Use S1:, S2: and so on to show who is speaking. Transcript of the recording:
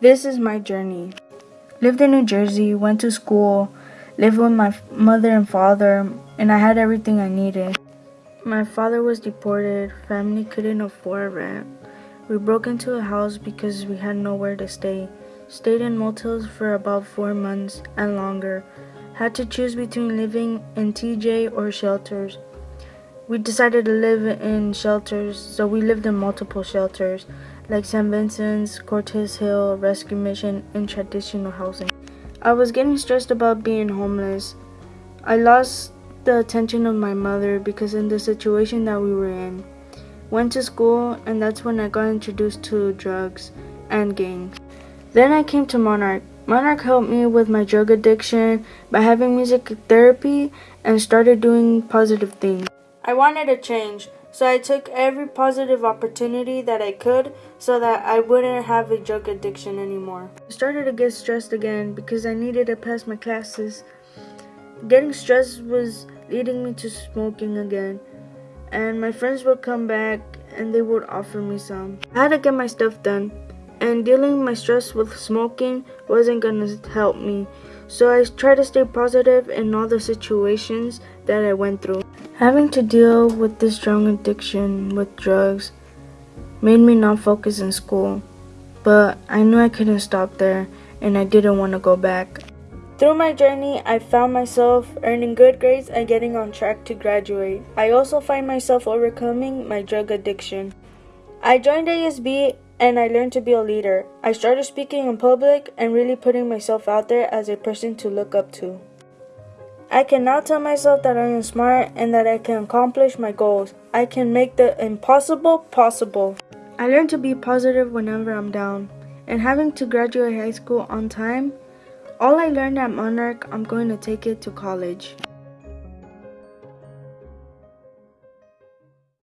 S1: This is my journey. Lived in New Jersey, went to school, lived with my mother and father, and I had everything I needed. My father was deported, family couldn't afford rent. We broke into a house because we had nowhere to stay. Stayed in motels for about four months and longer. Had to choose between living in TJ or shelters. We decided to live in shelters, so we lived in multiple shelters like St. Vincent's, Cortez Hill, Rescue Mission, and traditional housing. I was getting stressed about being homeless. I lost the attention of my mother because in the situation that we were in. Went to school and that's when I got introduced to drugs and gangs. Then I came to Monarch. Monarch helped me with my drug addiction by having music therapy and started doing positive things. I wanted to change, so I took every positive opportunity that I could so that I wouldn't have a drug addiction anymore. I started to get stressed again because I needed to pass my classes. Getting stressed was leading me to smoking again, and my friends would come back and they would offer me some. I had to get my stuff done, and dealing my stress with smoking wasn't gonna help me. So I tried to stay positive in all the situations that I went through. Having to deal with this strong addiction with drugs made me not focus in school, but I knew I couldn't stop there and I didn't want to go back. Through my journey, I found myself earning good grades and getting on track to graduate. I also find myself overcoming my drug addiction. I joined ASB and I learned to be a leader. I started speaking in public and really putting myself out there as a person to look up to. I can now tell myself that I am smart and that I can accomplish my goals. I can make the impossible possible. I learned to be positive whenever I'm down. And having to graduate high school on time, all I learned at Monarch, I'm going to take it to college.